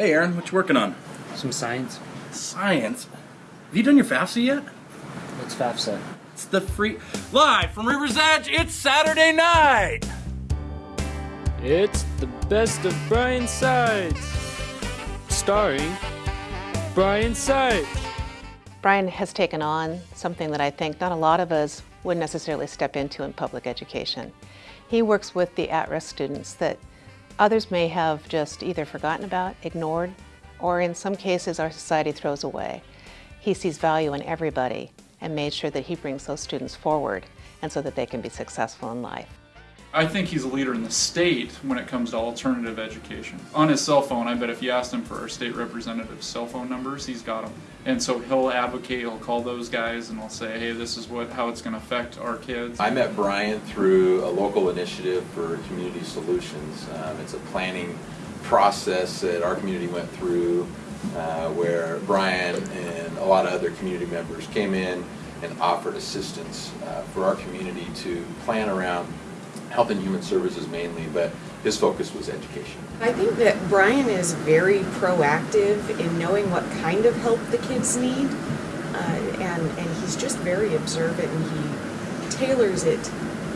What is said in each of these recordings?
Hey, Aaron, what you working on? Some science. Science. Have you done your FAFSA yet? What's FAFSA? It's the free. Live from River's Edge, it's Saturday night! It's the best of Brian Sides. Starring Brian Sides. Brian has taken on something that I think not a lot of us would necessarily step into in public education. He works with the at-risk students that others may have just either forgotten about, ignored, or in some cases our society throws away. He sees value in everybody and made sure that he brings those students forward and so that they can be successful in life. I think he's a leader in the state when it comes to alternative education. On his cell phone, I bet if you asked him for our state representative's cell phone numbers, he's got them. And so he'll advocate, he'll call those guys and he'll say, hey, this is what how it's going to affect our kids. I met Brian through a local initiative for community solutions. Um, it's a planning process that our community went through uh, where Brian and a lot of other community members came in and offered assistance uh, for our community to plan around health and human services mainly, but his focus was education. I think that Brian is very proactive in knowing what kind of help the kids need, uh, and, and he's just very observant and he tailors it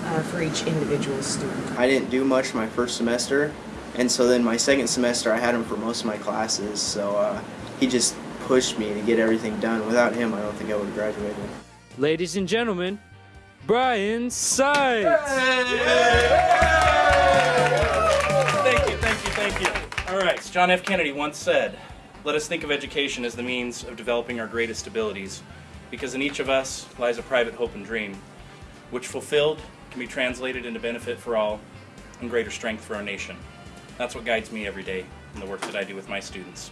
uh, for each individual student. I didn't do much my first semester, and so then my second semester I had him for most of my classes, so uh, he just pushed me to get everything done. Without him, I don't think I would have graduated. Ladies and gentlemen, Brian Sides. As John F. Kennedy once said, let us think of education as the means of developing our greatest abilities, because in each of us lies a private hope and dream, which fulfilled can be translated into benefit for all and greater strength for our nation. That's what guides me every day in the work that I do with my students.